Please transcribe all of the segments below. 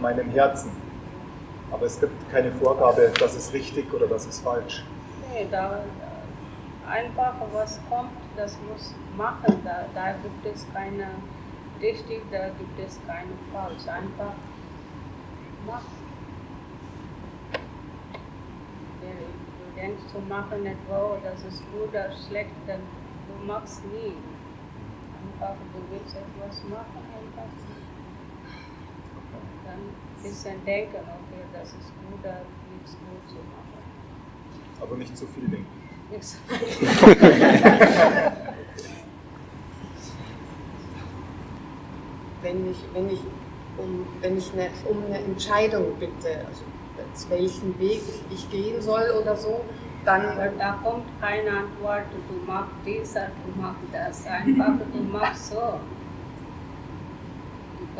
meinem Herzen. Aber es gibt keine Vorgabe, das ist richtig oder das ist falsch. Nee, da einfach was kommt, das muss machen. Da, da gibt es keine richtig, da gibt es keine falsch. Einfach machen. Du denkst zu machen etwa, das ist gut oder schlecht, dann du machst nie. Einfach, du willst etwas machen, einfach. Dann ein bisschen denken, okay, das ist gut oder nichts gut zu machen. Aber nicht zu viel denken. Nichts. wenn ich, wenn ich, um, wenn ich eine, um eine Entscheidung bitte, also welchen Weg ich gehen soll oder so, dann. Aber da kommt keine Antwort, du machst dies oder du machst das. Einfach, du machst so.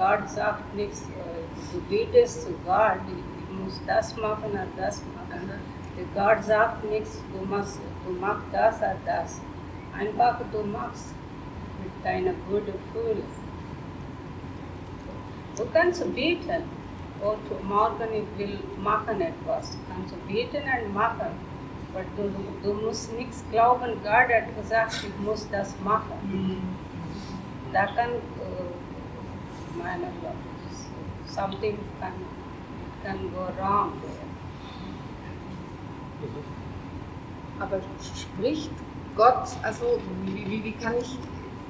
Gott sagt nichts, du betest zu Gott, ich muss das machen oder das machen. Gott sagt nichts, du machst, du machst das oder das. Einfach, du machst mit deiner guten Gefühl. Du kannst beten. Und morgen ich will machen etwas. Du kannst beten und machen. Aber du, du musst nichts glauben, Gott hat gesagt, ich muss das machen. Da kann, uh, meine something can, can go wrong there. Aber spricht Gott, also wie, wie, wie kann ich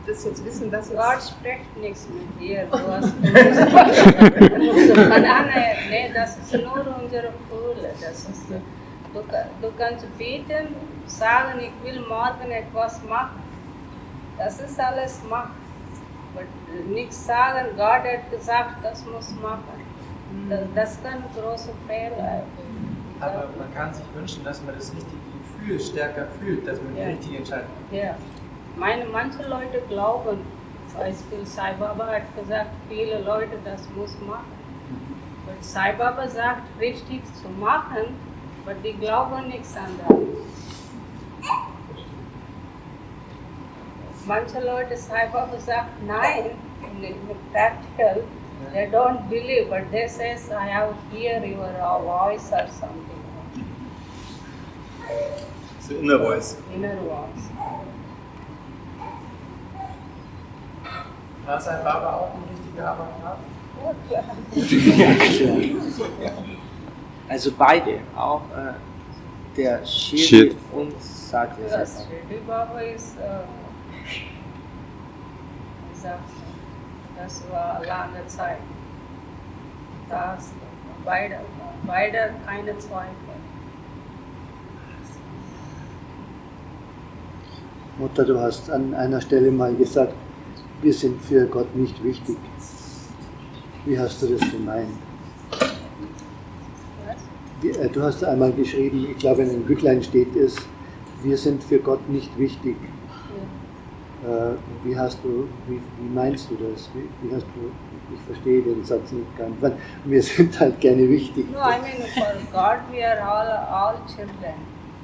das jetzt wissen, dass Gott spricht nichts mit dir. Du hast Banane, nee, das ist nur unsere Gefühle. Das ist, du, du kannst beten, sagen, ich will morgen etwas machen. Das ist alles Macht. Aber nichts sagen, Gott hat gesagt, das muss machen. Das, das kann große Fehler. Aber man kann sich wünschen, dass man das richtige Gefühl stärker fühlt, dass man die Ja. richtige Entscheidung Ja. Meine, manche Leute glauben, zum Beispiel Sai Baba hat gesagt, viele Leute, das muss machen. Und Sai Baba sagt, richtig zu machen, aber die glauben nichts anderes. Manche Leute, Sai Baba sagt, nein, in, in practical, they don't believe, but they says, I have hear your voice or something, So inner voice. inner voice. War sein Baba auch ein richtiger Avatar? Oh, klar. Also beide, auch äh, der Shiri Shit. und Satya. Yes, Shirdi Baba ist, äh, uh, wie sagt man, das war lange Zeit. Das, beide, beide keine Zweifel. Mutter, du hast an einer Stelle mal gesagt, wir sind für Gott nicht wichtig. Wie hast du das gemeint? Was? Äh, Du hast einmal geschrieben, ich glaube in einem Büchlein steht es, wir sind für Gott nicht wichtig. Äh, Wie hast du, wie, wie meinst du das? Wie, wie hast du, ich verstehe den Satz nicht ganz, weil wir sind halt gerne wichtig. No, I mean, for God we are all, all children.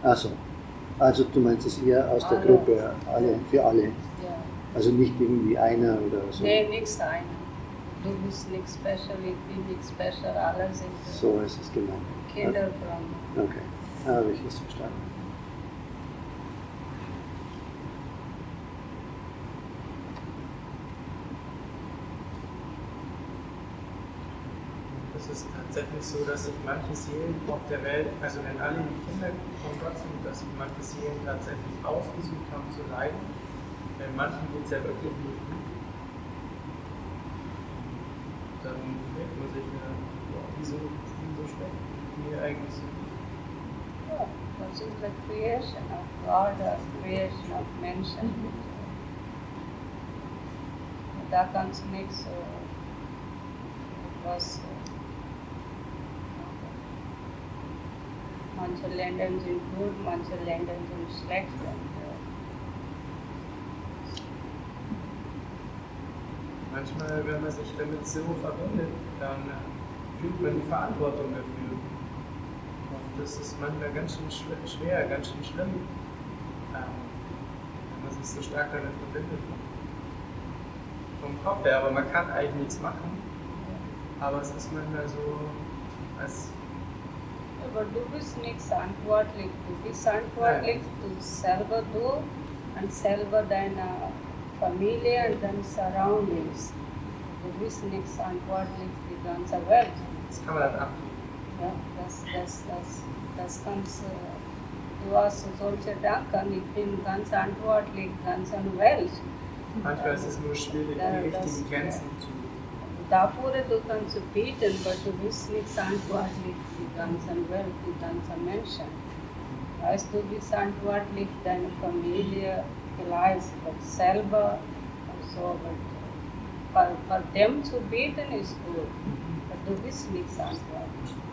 Also, also du meinst es eher aus der Alle. Gruppe, alle, für alle. Ja. Also nicht irgendwie einer oder so. Nee, nichts einer. Du bist nicht special, ich bin nicht special, alle sind So ist es gemeint. Kinder Okay, habe ich es verstanden. Es ist tatsächlich so, dass sich manche Seelen auf der Welt, also wenn alle die Kinder von Gott sind, dass sich manche Seelen tatsächlich ausgesucht haben zu leiden. Bei manchen geht es ja wirklich nicht gut. Dann fragt man sich, ja, boah, wieso, wieso schmeckt mir eigentlich so gut? Yeah, this is the creation of God, the creation of. Da kannst du nichts, äh, was, äh, manche Länder sind gut, manche Länder sind schlecht. Äh, Manchmal, wenn man sich damit so verbindet, dann fühlt man die Verantwortung dafür. Und das ist manchmal ganz schön schwer, schwer ganz schön schlimm, ähm, wenn man sich so stark damit verbindet. Vom Kopf her, aber man kann eigentlich nichts machen. Aber es ist manchmal so, als du selber du und selber deine Familie und deine Surroundings. Du bist nicht verantwortlich für die ganze Welt. das kann man dann abgeben. Ja, das, das, das, das kannst äh, du hast solche Gedanken, ich bin ganz verantwortlich, ganz an der Welt. Manchmal ist es nur schwierig, Ja, die das- richtigen Grenzen zu. Dafür du kannst beten, aber du bist nicht verantwortlich für die ganze Welt, die ganzen Menschen. Weißt du, bist verantwortlich deine Familie, vielleicht für selber und so. Aber für, für dem zu beten ist gut, aber du bist nicht verantwortlich.